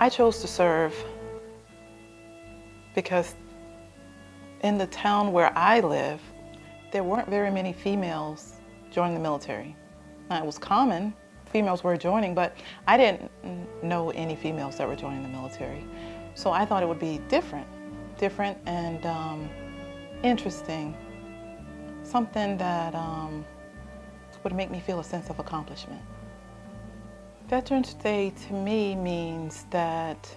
I chose to serve because in the town where I live, there weren't very many females joining the military. Now, it was common, females were joining, but I didn't know any females that were joining the military. So I thought it would be different, different and um, interesting, something that um, would make me feel a sense of accomplishment. Veterans Day to me means that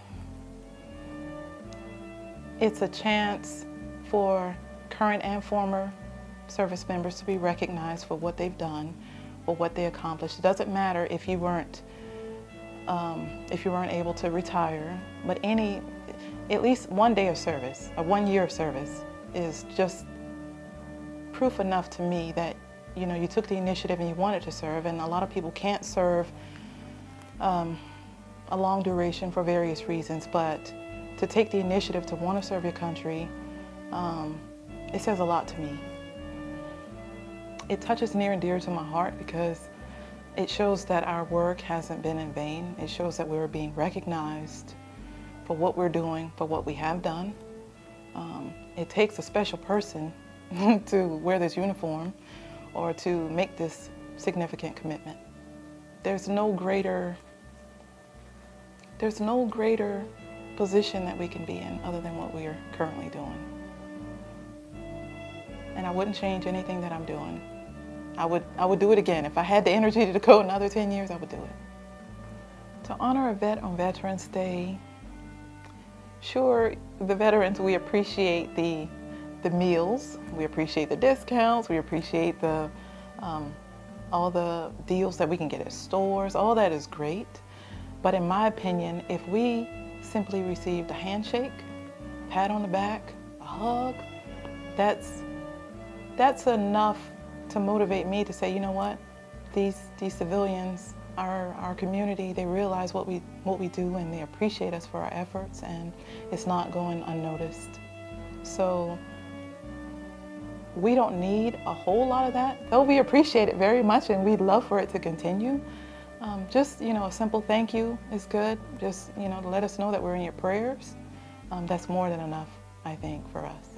it's a chance for current and former service members to be recognized for what they've done, for what they accomplished. It doesn't matter if you weren't um, if you weren't able to retire, but any, at least one day of service, a one year of service is just proof enough to me that you know you took the initiative and you wanted to serve and a lot of people can't serve um, a long duration for various reasons, but to take the initiative to want to serve your country, um, it says a lot to me. It touches near and dear to my heart because it shows that our work hasn't been in vain. It shows that we're being recognized for what we're doing, for what we have done. Um, it takes a special person to wear this uniform or to make this significant commitment. There's no greater there's no greater position that we can be in other than what we are currently doing. And I wouldn't change anything that I'm doing. I would, I would do it again. If I had the energy to go another 10 years, I would do it. To honor a vet on Veterans Day, sure, the veterans, we appreciate the, the meals, we appreciate the discounts, we appreciate the, um, all the deals that we can get at stores, all that is great. But in my opinion, if we simply received a handshake, pat on the back, a hug, that's, that's enough to motivate me to say, you know what, these, these civilians, our, our community, they realize what we, what we do and they appreciate us for our efforts and it's not going unnoticed. So we don't need a whole lot of that, though we appreciate it very much and we'd love for it to continue. Um, just, you know, a simple thank you is good. Just, you know, to let us know that we're in your prayers. Um, that's more than enough, I think, for us.